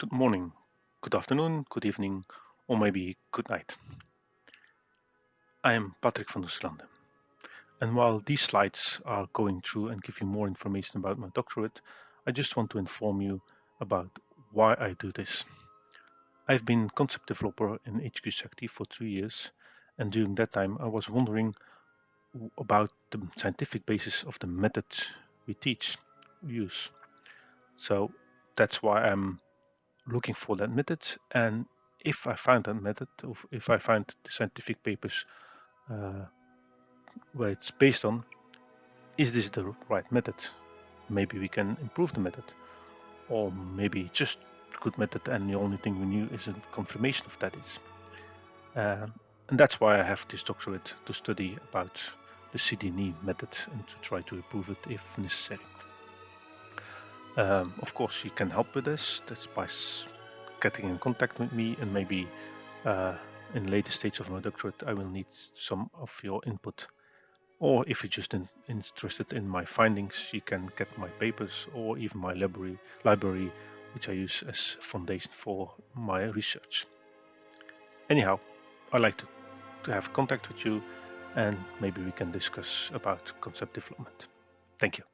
Good morning, good afternoon, good evening, or maybe good night. I am Patrick van der Slande. And while these slides are going through and give you more information about my doctorate, I just want to inform you about why I do this. I've been concept developer in HQ for three years, and during that time I was wondering about the scientific basis of the method we teach, we use. So that's why I'm looking for that method and if I find that method, or if I find the scientific papers uh, where it's based on, is this the right method? Maybe we can improve the method, or maybe just good method and the only thing we knew is a confirmation of that is. Uh, and that's why I have this doctorate to study about the CD&E method and to try to improve it if necessary. Um, of course, you can help with this. That's by getting in contact with me and maybe uh, in later stage of my doctorate I will need some of your input. Or if you're just in, interested in my findings you can get my papers or even my library library which I use as foundation for my research. Anyhow I like to, to have contact with you and maybe we can discuss about concept development. Thank you